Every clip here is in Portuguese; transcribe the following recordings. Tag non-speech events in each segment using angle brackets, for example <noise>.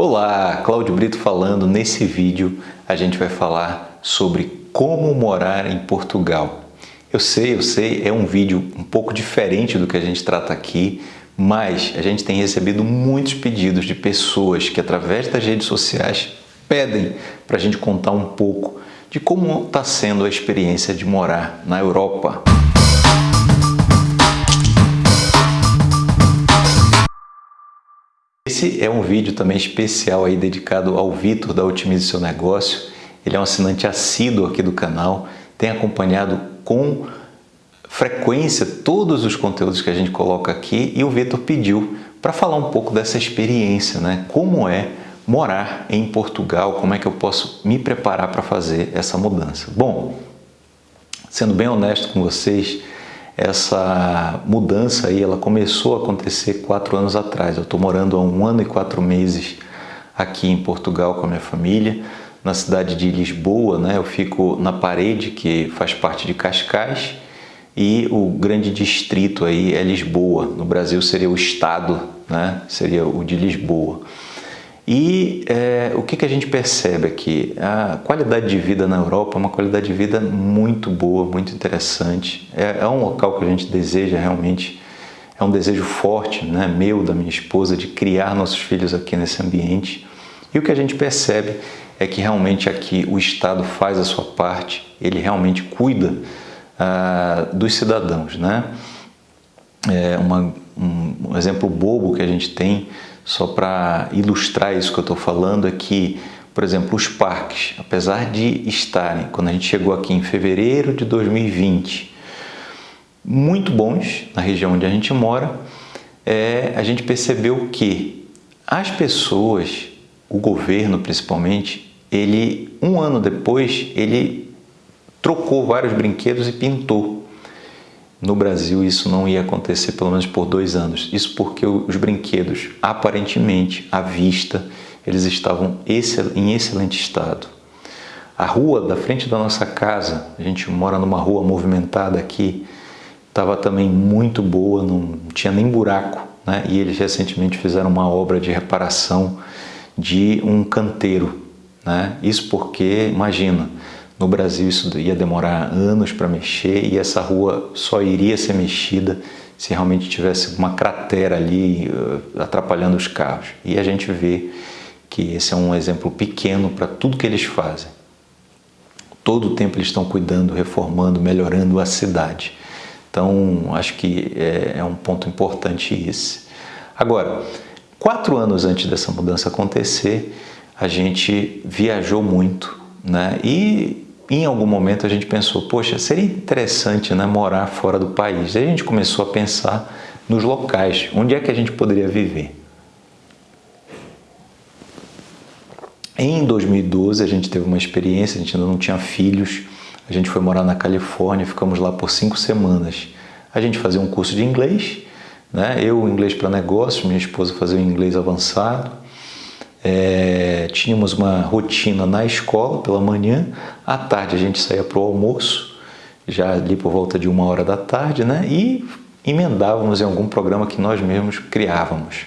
Olá, Cláudio Brito falando. Nesse vídeo a gente vai falar sobre como morar em Portugal. Eu sei, eu sei, é um vídeo um pouco diferente do que a gente trata aqui, mas a gente tem recebido muitos pedidos de pessoas que através das redes sociais pedem para a gente contar um pouco de como está sendo a experiência de morar na Europa. Esse é um vídeo também especial aí dedicado ao Vitor da Otimize Seu Negócio. Ele é um assinante assíduo aqui do canal, tem acompanhado com frequência todos os conteúdos que a gente coloca aqui e o Vitor pediu para falar um pouco dessa experiência, né? Como é morar em Portugal, como é que eu posso me preparar para fazer essa mudança. Bom, sendo bem honesto com vocês, essa mudança aí, ela começou a acontecer quatro anos atrás. Eu estou morando há um ano e quatro meses aqui em Portugal com a minha família, na cidade de Lisboa, né? Eu fico na parede que faz parte de Cascais e o grande distrito aí é Lisboa. No Brasil seria o estado, né? Seria o de Lisboa. E é, o que, que a gente percebe aqui? A qualidade de vida na Europa é uma qualidade de vida muito boa, muito interessante. É, é um local que a gente deseja realmente, é um desejo forte, né, meu, da minha esposa, de criar nossos filhos aqui nesse ambiente. E o que a gente percebe é que realmente aqui o Estado faz a sua parte, ele realmente cuida ah, dos cidadãos. Né? É uma, um, um exemplo bobo que a gente tem só para ilustrar isso que eu estou falando, é que, por exemplo, os parques, apesar de estarem, quando a gente chegou aqui em fevereiro de 2020, muito bons na região onde a gente mora, é, a gente percebeu que as pessoas, o governo principalmente, ele um ano depois ele trocou vários brinquedos e pintou. No Brasil isso não ia acontecer pelo menos por dois anos. Isso porque os brinquedos, aparentemente, à vista, eles estavam em excelente estado. A rua da frente da nossa casa, a gente mora numa rua movimentada aqui, estava também muito boa, não tinha nem buraco. Né? E eles recentemente fizeram uma obra de reparação de um canteiro. Né? Isso porque, imagina, no Brasil isso ia demorar anos para mexer e essa rua só iria ser mexida se realmente tivesse uma cratera ali uh, atrapalhando os carros. E a gente vê que esse é um exemplo pequeno para tudo que eles fazem. Todo o tempo eles estão cuidando, reformando, melhorando a cidade. Então, acho que é, é um ponto importante esse. Agora, quatro anos antes dessa mudança acontecer, a gente viajou muito, né? E em algum momento a gente pensou, poxa, seria interessante né, morar fora do país. Aí a gente começou a pensar nos locais, onde é que a gente poderia viver. Em 2012 a gente teve uma experiência, a gente ainda não tinha filhos, a gente foi morar na Califórnia, ficamos lá por cinco semanas. A gente fazia um curso de inglês, né? eu inglês para negócios, minha esposa fazia o inglês avançado, é, tínhamos uma rotina na escola pela manhã, à tarde a gente saía para o almoço, já ali por volta de uma hora da tarde, né? e emendávamos em algum programa que nós mesmos criávamos.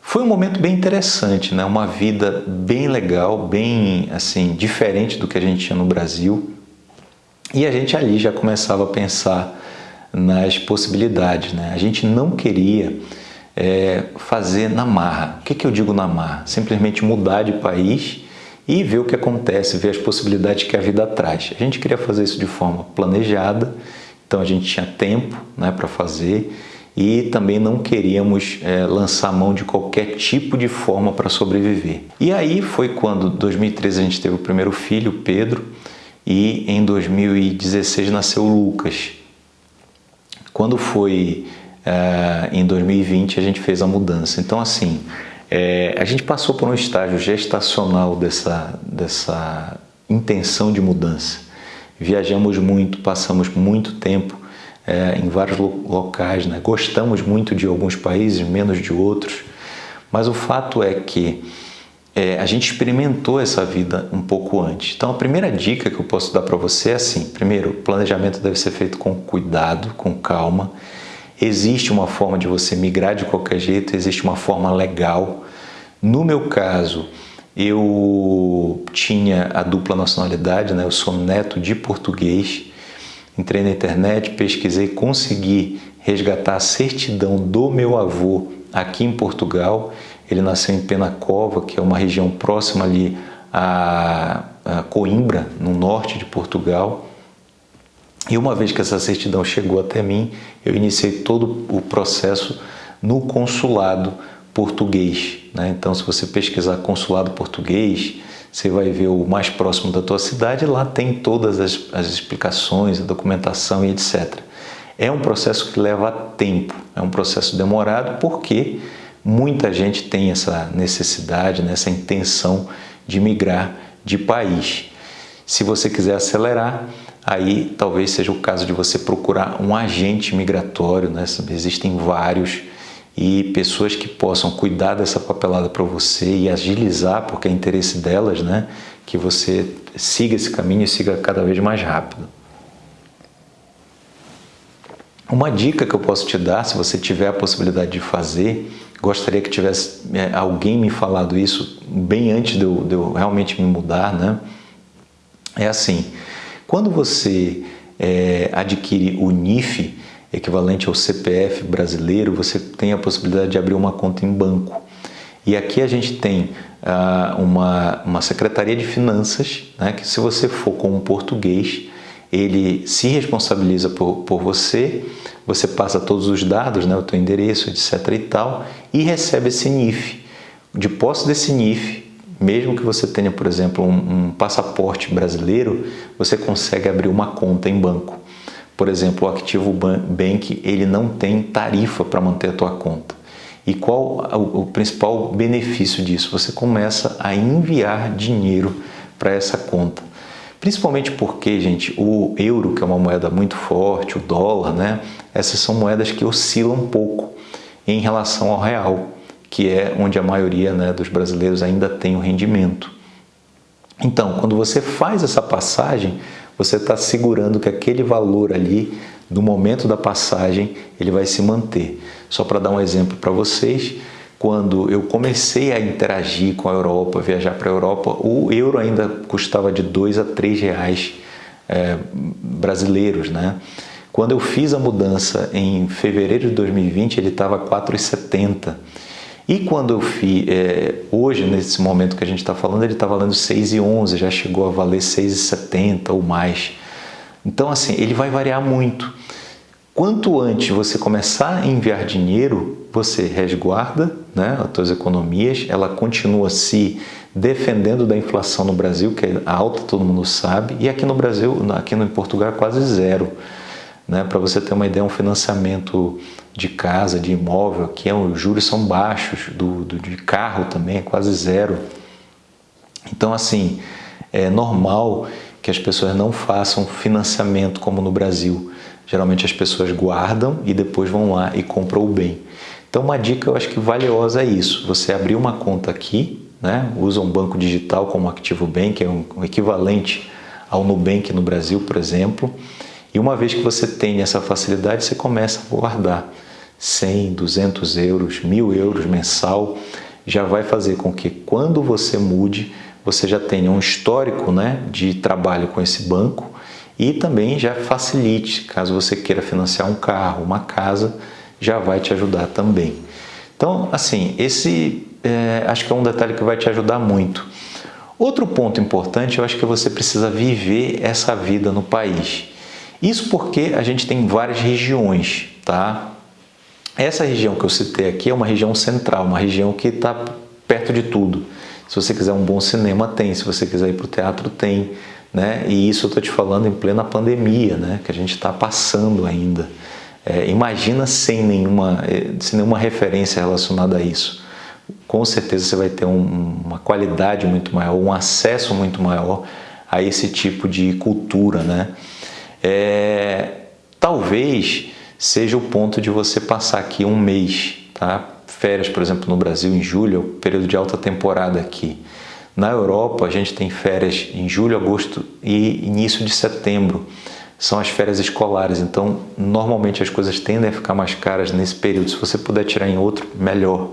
Foi um momento bem interessante, né? uma vida bem legal, bem assim diferente do que a gente tinha no Brasil. E a gente ali já começava a pensar nas possibilidades. Né? A gente não queria é, fazer na marra. O que, que eu digo na marra? Simplesmente mudar de país e ver o que acontece, ver as possibilidades que a vida traz. A gente queria fazer isso de forma planejada, então a gente tinha tempo né, para fazer e também não queríamos é, lançar mão de qualquer tipo de forma para sobreviver. E aí foi quando, em 2013, a gente teve o primeiro filho, Pedro, e em 2016 nasceu o Lucas. Quando foi é, em 2020 a gente fez a mudança. Então, assim, é, a gente passou por um estágio gestacional dessa, dessa intenção de mudança. Viajamos muito, passamos muito tempo é, em vários locais, né? gostamos muito de alguns países, menos de outros, mas o fato é que é, a gente experimentou essa vida um pouco antes. Então a primeira dica que eu posso dar para você é assim, primeiro, o planejamento deve ser feito com cuidado, com calma, Existe uma forma de você migrar de qualquer jeito, existe uma forma legal No meu caso, eu tinha a dupla nacionalidade, né? eu sou neto de português. Entrei na internet, pesquisei, consegui resgatar a certidão do meu avô aqui em Portugal. Ele nasceu em Penacova, que é uma região próxima ali a, Coimbra, no norte de Portugal. E uma vez que essa certidão chegou até mim, eu iniciei todo o processo no consulado português. Né? Então, se você pesquisar consulado português, você vai ver o mais próximo da tua cidade, lá tem todas as, as explicações, a documentação e etc. É um processo que leva tempo, é um processo demorado porque muita gente tem essa necessidade, né, essa intenção de migrar de país. Se você quiser acelerar, aí talvez seja o caso de você procurar um agente migratório, né? existem vários, e pessoas que possam cuidar dessa papelada para você e agilizar, porque é interesse delas, né? Que você siga esse caminho e siga cada vez mais rápido. Uma dica que eu posso te dar, se você tiver a possibilidade de fazer, gostaria que tivesse é, alguém me falado isso bem antes de eu, de eu realmente me mudar, né? É assim, quando você é, adquire o NIF, equivalente ao CPF brasileiro, você tem a possibilidade de abrir uma conta em banco. E aqui a gente tem ah, uma, uma Secretaria de Finanças, né, que se você for com um português, ele se responsabiliza por, por você, você passa todos os dados, né, o teu endereço, etc e tal, e recebe esse NIF. De posse desse NIF, mesmo que você tenha, por exemplo, um, um passaporte brasileiro, você consegue abrir uma conta em banco. Por exemplo, o Activo Bank ele não tem tarifa para manter a tua conta. E qual o, principal benefício disso? Você começa a enviar dinheiro para essa conta. Principalmente porque, gente, o euro, que é uma moeda muito forte, o dólar, né? Essas são moedas que oscilam um pouco em relação ao real, que é onde a maioria né, dos brasileiros ainda tem o rendimento. Então, quando você faz essa passagem, você está segurando que aquele valor ali, no momento da passagem, ele vai se manter. Só para dar um exemplo para vocês, quando eu comecei a interagir com a Europa, viajar para a Europa, o euro ainda custava de 2 a 3 reais é, brasileiros, né? Quando eu fiz a mudança em fevereiro de 2020, ele estava 4,70 e quando eu fiz, é, hoje, nesse momento que a gente está falando, ele está valendo 6,11, já chegou a valer 6,70 ou mais. Então, assim, ele vai variar muito. Quanto antes você começar a enviar dinheiro, você resguarda né, as suas economias, ela continua se defendendo da inflação no Brasil, que é alta, todo mundo sabe, e aqui no Brasil, aqui no Portugal é quase zero. Né? Para você ter uma ideia, um financiamento de casa, de imóvel, aqui é, os juros são baixos, do, do, de carro também é quase zero. Então, assim, é normal que as pessoas não façam financiamento como no Brasil. Geralmente as pessoas guardam e depois vão lá e compram o bem. Então, uma dica eu acho que valiosa é isso: você abrir uma conta aqui, né? usa um banco digital como Activo Bank, que é um equivalente ao Nubank no Brasil, por exemplo e uma vez que você tem essa facilidade, você começa a guardar 100, 200 euros, 1000 euros mensal, já vai fazer com que quando você mude, você já tenha um histórico né, de trabalho com esse banco e também já facilite, caso você queira financiar um carro, uma casa, já vai te ajudar também. Então, assim, esse é, acho que é um detalhe que vai te ajudar muito. Outro ponto importante, eu acho que você precisa viver essa vida no país. Isso porque a gente tem várias regiões, tá? Essa região que eu citei aqui é uma região central, uma região que está perto de tudo. Se você quiser um bom cinema, tem. Se você quiser ir para o teatro, tem. Né? E isso eu estou te falando em plena pandemia, né? que a gente está passando ainda. É, imagina sem nenhuma, é, sem nenhuma referência relacionada a isso. Com certeza você vai ter um, uma qualidade muito maior, um acesso muito maior a esse tipo de cultura, né? É, talvez seja o ponto de você passar aqui um mês, tá? Férias, por exemplo, no Brasil em julho, é o período de alta temporada aqui. Na Europa, a gente tem férias em julho, agosto e início de setembro. São as férias escolares, então normalmente as coisas tendem a ficar mais caras nesse período. Se você puder tirar em outro, melhor.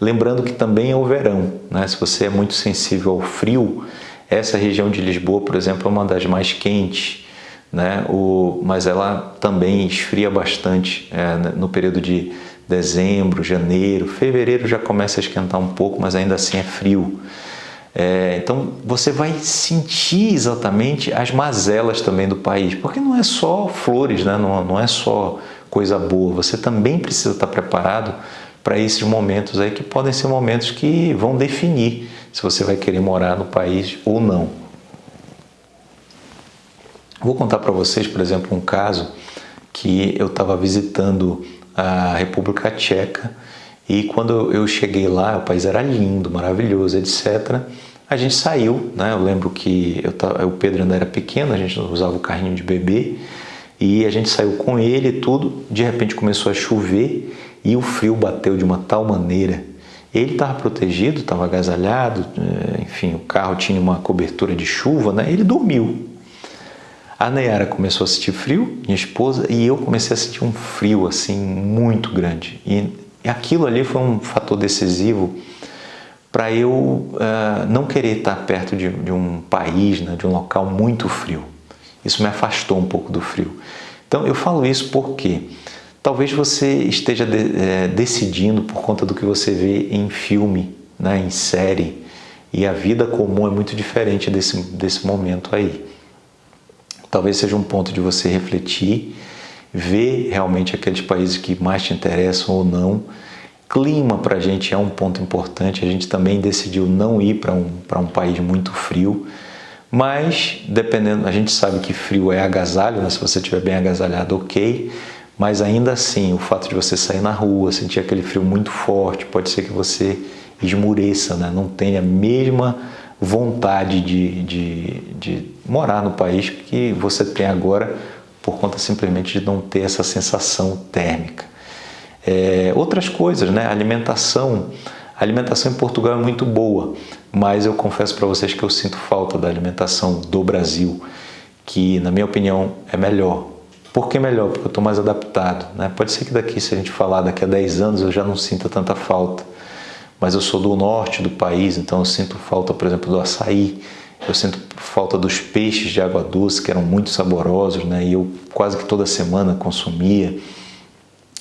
Lembrando que também é o verão, né? se você é muito sensível ao frio, essa região de Lisboa, por exemplo, é uma das mais quentes, né? o, mas ela também esfria bastante é, no período de dezembro, janeiro, fevereiro já começa a esquentar um pouco, mas ainda assim é frio. É, então você vai sentir exatamente as mazelas também do país, porque não é só flores, né? não, não é só coisa boa, você também precisa estar preparado para esses momentos aí que podem ser momentos que vão definir se você vai querer morar no país ou não. Vou contar para vocês, por exemplo, um caso que eu estava visitando a República Tcheca e quando eu cheguei lá, o país era lindo, maravilhoso, etc. A gente saiu, né? Eu lembro que eu o Pedro ainda era pequeno, a gente usava o carrinho de bebê e a gente saiu com ele e tudo. De repente começou a chover e o frio bateu de uma tal maneira. Ele estava protegido, estava agasalhado, eh, enfim, o carro tinha uma cobertura de chuva, né? Ele dormiu. A Nayara começou a sentir frio, minha esposa, e eu comecei a sentir um frio assim muito grande. E aquilo ali foi um fator decisivo para eu uh, não querer estar perto de, de um país, né, de um local muito frio. Isso me afastou um pouco do frio. Então eu falo isso porque talvez você esteja de, é, decidindo por conta do que você vê em filme, né, em série, e a vida comum é muito diferente desse, desse momento aí. Talvez seja um ponto de você refletir, ver realmente aqueles países que mais te interessam ou não. Clima para a gente é um ponto importante, a gente também decidiu não ir para um, um país muito frio, mas, dependendo, a gente sabe que frio é agasalho, né? se você estiver bem agasalhado, ok. Mas ainda assim, o fato de você sair na rua, sentir aquele frio muito forte, pode ser que você esmureça, né? não tenha a mesma vontade de, de, de morar no país que você tem agora por conta simplesmente de não ter essa sensação térmica. É, outras coisas, né? alimentação. A alimentação em Portugal é muito boa, mas eu confesso para vocês que eu sinto falta da alimentação do Brasil, que na minha opinião é melhor. Por que melhor? Porque eu estou mais adaptado. Né? Pode ser que daqui, se a gente falar daqui a 10 anos, eu já não sinta tanta falta. Mas eu sou do norte do país, então eu sinto falta, por exemplo, do açaí, eu sinto falta dos peixes de água doce, que eram muito saborosos, né? e eu quase que toda semana consumia.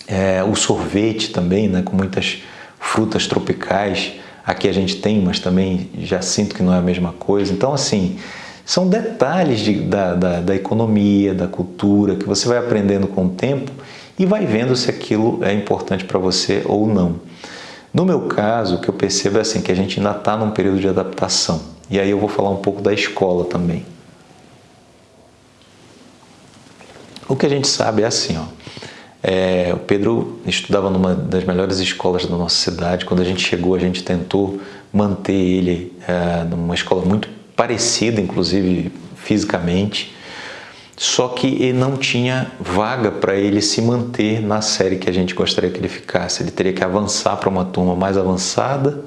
É, o sorvete também, né? com muitas frutas tropicais. Aqui a gente tem, mas também já sinto que não é a mesma coisa. Então, assim, são detalhes de, da, da, da economia, da cultura, que você vai aprendendo com o tempo e vai vendo se aquilo é importante para você ou não. No meu caso, o que eu percebo é assim, que a gente ainda está num período de adaptação. E aí eu vou falar um pouco da escola também. O que a gente sabe é assim, ó, é, o Pedro estudava numa das melhores escolas da nossa cidade. Quando a gente chegou, a gente tentou manter ele é, numa escola muito parecida, inclusive fisicamente. Só que ele não tinha vaga para ele se manter na série que a gente gostaria que ele ficasse. Ele teria que avançar para uma turma mais avançada,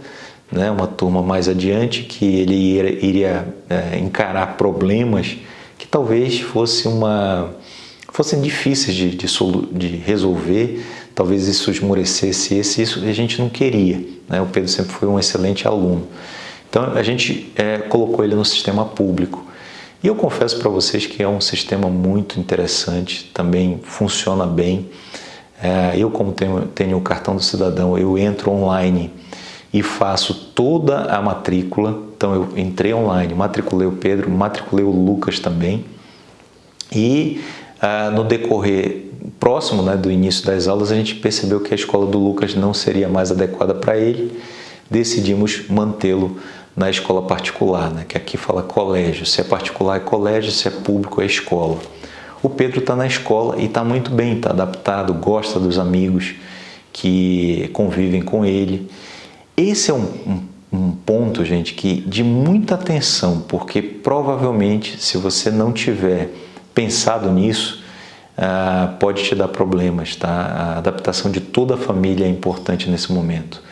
né, uma turma mais adiante, que ele iria, iria é, encarar problemas que talvez fosse uma fossem difíceis de, de, de resolver, talvez isso esmorecesse esse, isso a gente não queria. Né? O Pedro sempre foi um excelente aluno. Então a gente é, colocou ele no sistema público. E eu confesso para vocês que é um sistema muito interessante, também funciona bem. É, eu, como tenho, tenho o cartão do cidadão, eu entro online e faço toda a matrícula. Então eu entrei online, matriculei o Pedro, matriculei o Lucas também. E ah, no decorrer próximo né, do início das aulas, a gente percebeu que a escola do Lucas não seria mais adequada para ele, decidimos mantê-lo na escola particular, né, que aqui fala colégio. Se é particular é colégio, se é público é escola. O Pedro está na escola e está muito bem, está adaptado, gosta dos amigos que convivem com ele. Esse é um, um, um ponto, gente, que de muita atenção, porque provavelmente se você não tiver pensado nisso, uh, pode te dar problemas, tá? A adaptação de toda a família é importante nesse momento.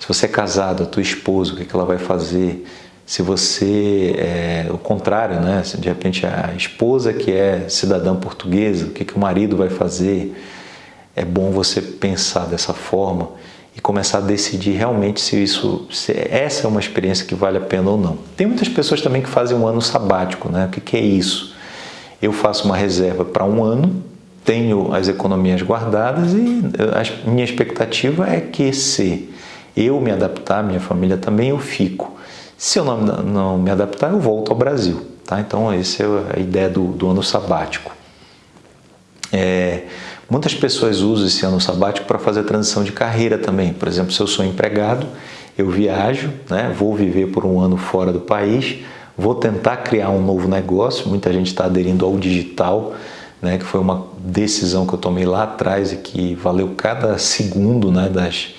Se você é casado, a tua esposa, o que, é que ela vai fazer? Se você é o contrário, né? Se de repente a esposa que é cidadã portuguesa, o que, que o marido vai fazer? É bom você pensar dessa forma e começar a decidir realmente se isso, se essa é uma experiência que vale a pena ou não. Tem muitas pessoas também que fazem um ano sabático, né? O que, que é isso? Eu faço uma reserva para um ano, tenho as economias guardadas e a minha expectativa é que se eu me adaptar, minha família também, eu fico. Se eu não, não me adaptar, eu volto ao Brasil. Tá? Então, essa é a ideia do, do ano sabático. É, muitas pessoas usam esse ano sabático para fazer a transição de carreira também. Por exemplo, se eu sou empregado, eu viajo, né, vou viver por um ano fora do país, vou tentar criar um novo negócio. Muita gente está aderindo ao digital, né, que foi uma decisão que eu tomei lá atrás e que valeu cada segundo né, das,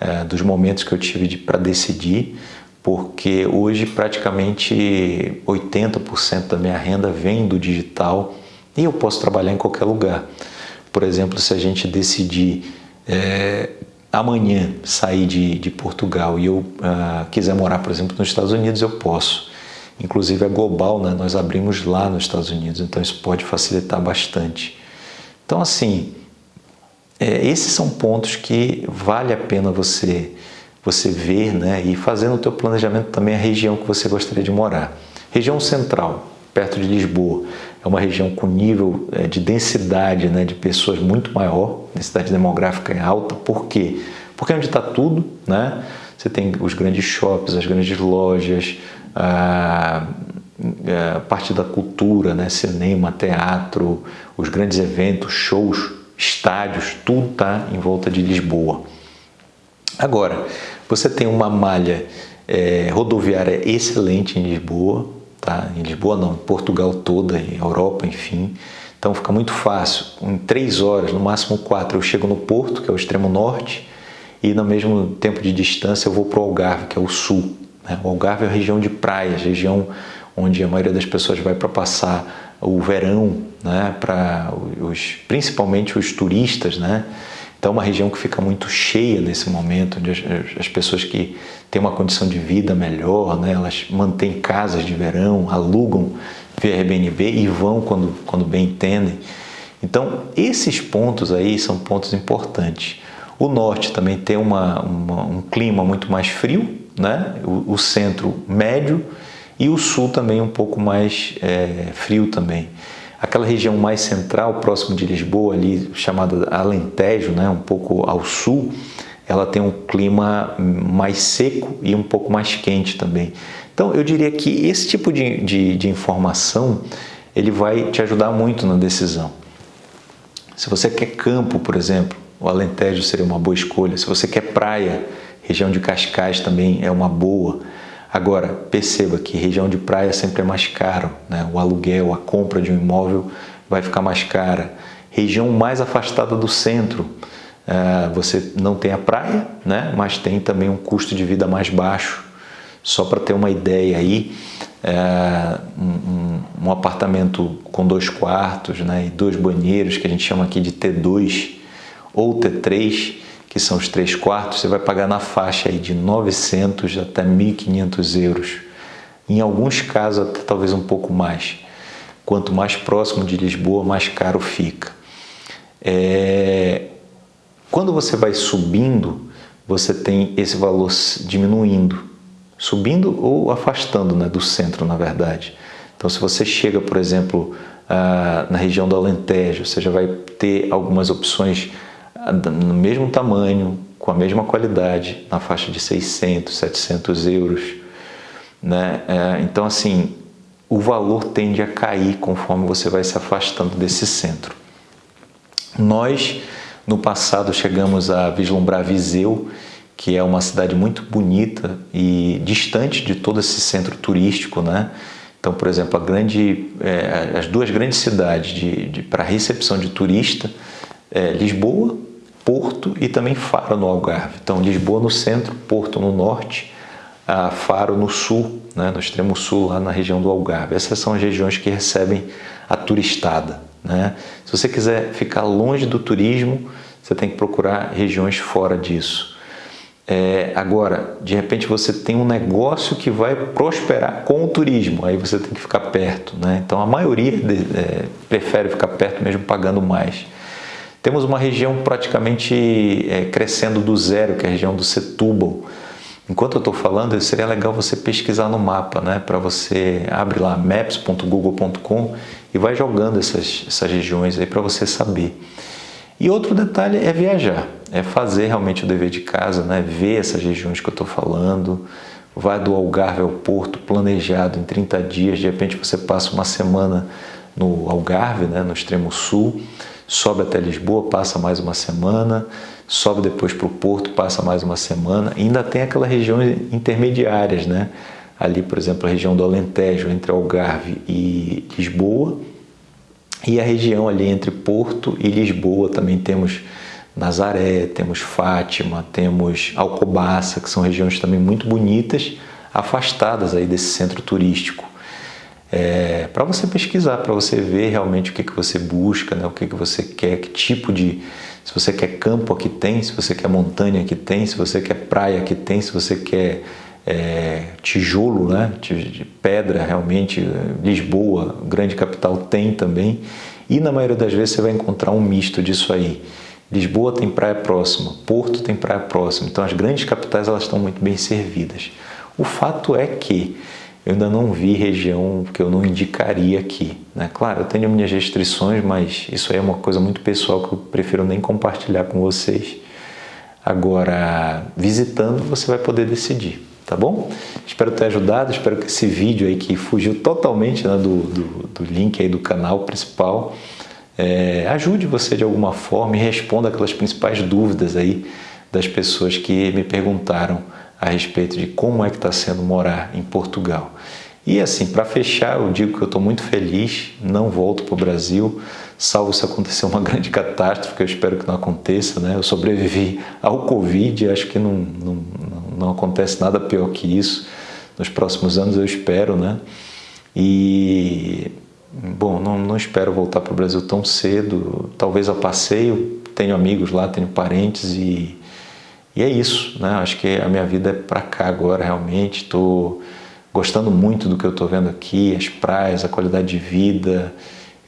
é, dos momentos que eu tive de, para decidir, porque hoje praticamente 80% da minha renda vem do digital e eu posso trabalhar em qualquer lugar. Por exemplo, se a gente decidir é, amanhã sair de, de Portugal e eu uh, quiser morar, por exemplo, nos Estados Unidos, eu posso. Inclusive é global, né? nós abrimos lá nos Estados Unidos, então isso pode facilitar bastante. Então, assim, é, esses são pontos que vale a pena você você ver né? e fazer no teu planejamento também a região que você gostaria de morar. Região central, perto de Lisboa, é uma região com nível é, de densidade né, de pessoas muito maior, densidade demográfica é alta, por quê? Porque é onde está tudo, né? Você tem os grandes shoppings, as grandes lojas, a, a parte da cultura, né? cinema, teatro, os grandes eventos, shows, estádios, tudo está em volta de Lisboa. Agora, você tem uma malha é, rodoviária excelente em Lisboa, tá? Em Lisboa não, em Portugal toda, em Europa, enfim. Então fica muito fácil. Em três horas, no máximo quatro, eu chego no Porto, que é o extremo norte, e no mesmo tempo de distância eu vou para o Algarve, que é o sul. Né? O Algarve é a região de praias, região onde a maioria das pessoas vai para passar o verão, né? para os, principalmente os turistas, né? Então, uma região que fica muito cheia nesse momento, onde as, as, pessoas que têm uma condição de vida melhor, né, elas mantêm casas de verão, alugam via Airbnb e vão quando, quando bem entendem. Então, esses pontos aí são pontos importantes. O norte também tem uma, uma um clima muito mais frio, né? o, o, centro médio e o sul também um pouco mais é, frio também. Aquela região mais central, próximo de Lisboa, ali chamada Alentejo, né, um pouco ao sul, ela tem um clima mais seco e um pouco mais quente também. Então, eu diria que esse tipo de, de, de informação ele vai te ajudar muito na decisão. Se você quer campo, por exemplo, o Alentejo seria uma boa escolha. Se você quer praia, região de Cascais também é uma boa. Agora, perceba que região de praia sempre é mais caro, né? o aluguel, a compra de um imóvel vai ficar mais cara. Região mais afastada do centro, uh, você não tem a praia, né? mas tem também um custo de vida mais baixo. Só para ter uma ideia aí, uh, um, um, apartamento com dois quartos né? e dois banheiros, que a gente chama aqui de T2 ou T3, que são os três quartos, você vai pagar na faixa aí de 900 até 1.500 euros. Em alguns casos, até talvez um pouco mais. Quanto mais próximo de Lisboa, mais caro fica. É... Quando você vai subindo, você tem esse valor diminuindo, subindo ou afastando né, do centro, na verdade. Então, se você chega, por exemplo, ah, na região do Alentejo, você já vai ter algumas opções no mesmo tamanho, com a mesma qualidade, na faixa de 600, 700 euros. Né? É, então, assim, o valor tende a cair conforme você vai se afastando desse centro. Nós, no passado, chegamos a vislumbrar Viseu, que é uma cidade muito bonita e distante de todo esse centro turístico, né? Então, por exemplo, grande, é, as duas grandes cidades de, de para recepção de turista, é Lisboa Porto e também Faro no Algarve. Então, Lisboa no centro, Porto no norte, Faro no sul, né, no extremo sul, lá na região do Algarve. Essas são as regiões que recebem a turistada. Né? Se você quiser ficar longe do turismo, você tem que procurar regiões fora disso. É, agora, de repente você tem um negócio que vai prosperar com o turismo, aí você tem que ficar perto. Né? Então, a maioria de, é, prefere ficar perto mesmo pagando mais. Temos uma região praticamente é, crescendo do zero, que é a região do Setúbal. Enquanto eu estou falando, seria legal você pesquisar no mapa, né? Para você abre lá maps.google.com e vai jogando essas, essas regiões aí para você saber. E outro detalhe é viajar, é fazer realmente o dever de casa, né? Ver essas regiões que eu estou falando, vai do Algarve ao Porto planejado em 30 dias, de repente você passa uma semana no Algarve, né? no extremo sul, sobe até Lisboa, passa mais uma semana, sobe depois para o Porto, passa mais uma semana, e ainda tem aquelas regiões intermediárias, né? Ali, por exemplo, a região do Alentejo, entre Algarve e Lisboa, e a região ali entre Porto e Lisboa também temos Nazaré, temos Fátima, temos Alcobaça, que são regiões também muito bonitas, afastadas aí desse centro turístico é, para você pesquisar, para você ver realmente o que, que você busca, né? o que, que você quer, que tipo de. Se você quer campo aqui tem, se você quer montanha aqui tem, se você quer praia aqui tem, se você quer é, tijolo, né? de pedra realmente, Lisboa, grande capital, tem também. E na maioria das vezes você vai encontrar um misto disso aí. Lisboa tem praia próxima, Porto tem praia próxima, então as grandes capitais elas estão muito bem servidas. O fato é que eu ainda não vi região que eu não indicaria aqui. Né? Claro, eu tenho minhas restrições, mas isso aí é uma coisa muito pessoal que eu prefiro nem compartilhar com vocês. Agora, visitando, você vai poder decidir, tá bom? Espero ter ajudado, espero que esse vídeo aí que fugiu totalmente né, do, do, do, link aí do canal principal é, ajude você de alguma forma e responda aquelas principais dúvidas aí das pessoas que me perguntaram a respeito de como é que está sendo morar em Portugal. E assim, para fechar, eu digo que eu estou muito feliz, não volto para o Brasil, salvo se acontecer uma <laughs> grande catástrofe, que eu espero que não aconteça, né? Eu sobrevivi <laughs> ao Covid, acho que não, não, não acontece nada pior que isso. Nos próximos anos eu espero, né? E, bom, não, não espero voltar para o Brasil tão cedo, talvez a passeio, tenho amigos lá, tenho parentes e e é isso, né? Acho que a minha vida é para cá agora, realmente. Estou gostando muito do que eu estou vendo aqui, as praias, a qualidade de vida.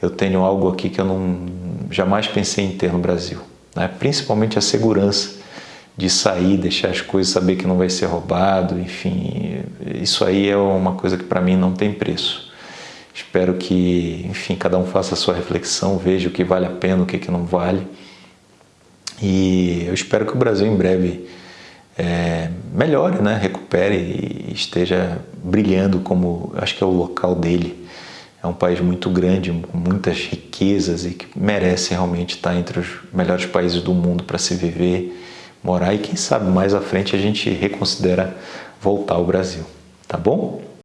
Eu tenho algo aqui que eu não jamais pensei em ter no Brasil, né? Principalmente a segurança de sair, deixar as coisas, saber que não vai ser roubado, enfim, isso aí é uma coisa que para mim não tem preço. Espero que, enfim, cada um faça a sua reflexão, veja o que vale a pena, o que, que não vale. E eu espero que o Brasil em breve é, melhore, né? recupere e esteja brilhando como acho que é o local dele. É um país muito grande, com muitas riquezas e que merece realmente estar entre os melhores países do mundo para se viver, morar e quem sabe mais à frente a gente reconsidera voltar ao Brasil. Tá bom?